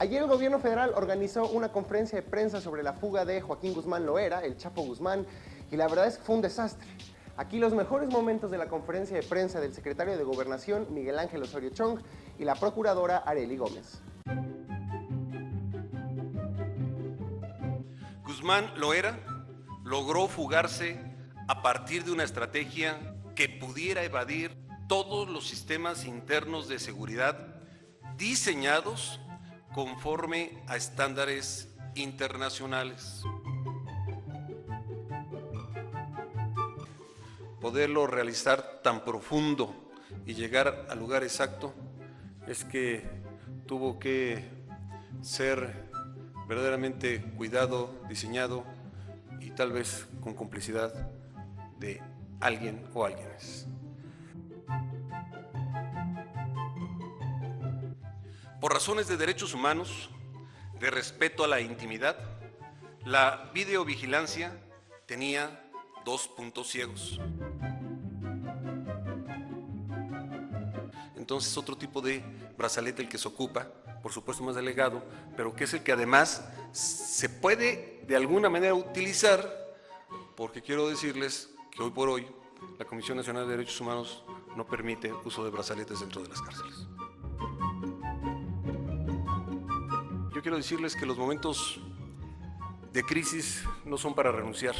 Ayer el gobierno federal organizó una conferencia de prensa sobre la fuga de Joaquín Guzmán Loera, el Chapo Guzmán, y la verdad es que fue un desastre. Aquí los mejores momentos de la conferencia de prensa del secretario de Gobernación, Miguel Ángel Osorio Chong, y la procuradora Areli Gómez. Guzmán Loera logró fugarse a partir de una estrategia que pudiera evadir todos los sistemas internos de seguridad diseñados conforme a estándares internacionales. Poderlo realizar tan profundo y llegar al lugar exacto es que tuvo que ser verdaderamente cuidado, diseñado y tal vez con complicidad de alguien o alguienes. Por razones de derechos humanos, de respeto a la intimidad, la videovigilancia tenía dos puntos ciegos. Entonces otro tipo de brazalete el que se ocupa, por supuesto más delegado, pero que es el que además se puede de alguna manera utilizar, porque quiero decirles que hoy por hoy la Comisión Nacional de Derechos Humanos no permite uso de brazaletes dentro de las cárceles. Quiero decirles que los momentos de crisis no son para renunciar.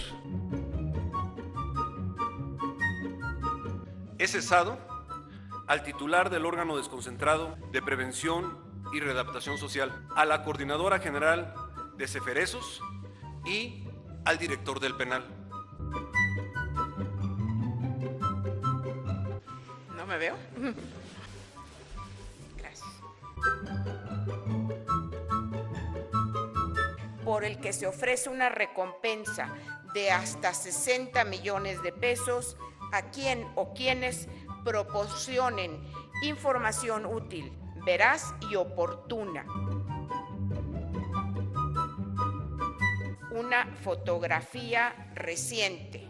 He cesado al titular del órgano desconcentrado de prevención y readaptación social, a la coordinadora general de Ceferesos y al director del penal. ¿No me veo? Por el que se ofrece una recompensa de hasta 60 millones de pesos a quien o quienes proporcionen información útil, veraz y oportuna. Una fotografía reciente.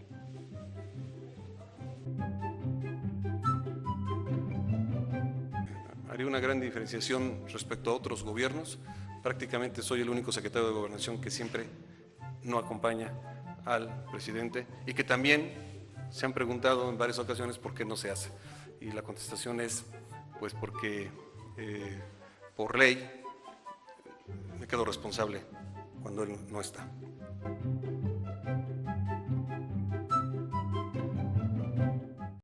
Haría una gran diferenciación respecto a otros gobiernos. Prácticamente soy el único secretario de Gobernación que siempre no acompaña al presidente y que también se han preguntado en varias ocasiones por qué no se hace. Y la contestación es, pues porque eh, por ley me quedo responsable cuando él no está.